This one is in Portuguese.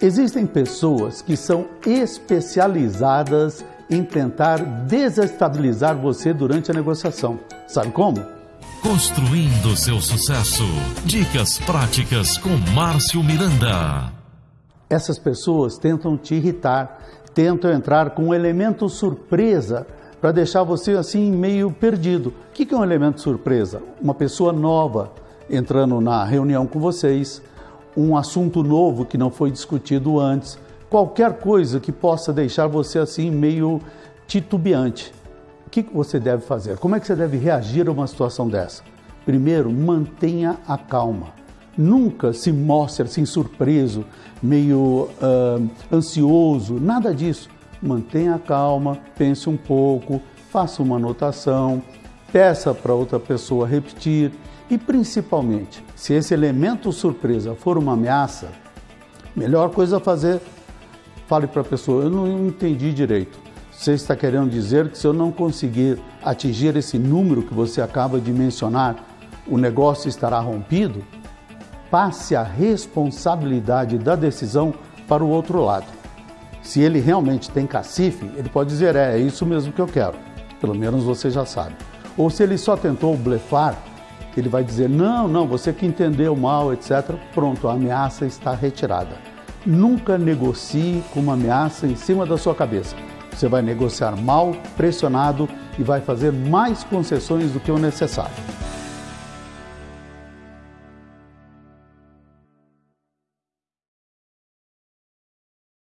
Existem pessoas que são especializadas em tentar desestabilizar você durante a negociação. Sabe como? Construindo seu sucesso. Dicas práticas com Márcio Miranda. Essas pessoas tentam te irritar, tentam entrar com um elemento surpresa para deixar você assim meio perdido. O que é um elemento surpresa? Uma pessoa nova entrando na reunião com vocês, um assunto novo que não foi discutido antes, qualquer coisa que possa deixar você assim meio titubeante. O que você deve fazer? Como é que você deve reagir a uma situação dessa? Primeiro, mantenha a calma. Nunca se mostre assim surpreso, meio uh, ansioso, nada disso. Mantenha a calma, pense um pouco, faça uma anotação, peça para outra pessoa repetir e principalmente, se esse elemento surpresa for uma ameaça, melhor coisa a fazer, fale para a pessoa, eu não entendi direito. Você está querendo dizer que se eu não conseguir atingir esse número que você acaba de mencionar, o negócio estará rompido? Passe a responsabilidade da decisão para o outro lado. Se ele realmente tem cacife, ele pode dizer: é, é isso mesmo que eu quero. Pelo menos você já sabe. Ou se ele só tentou blefar, ele vai dizer: não, não, você que entendeu mal, etc. Pronto, a ameaça está retirada. Nunca negocie com uma ameaça em cima da sua cabeça. Você vai negociar mal, pressionado e vai fazer mais concessões do que o necessário.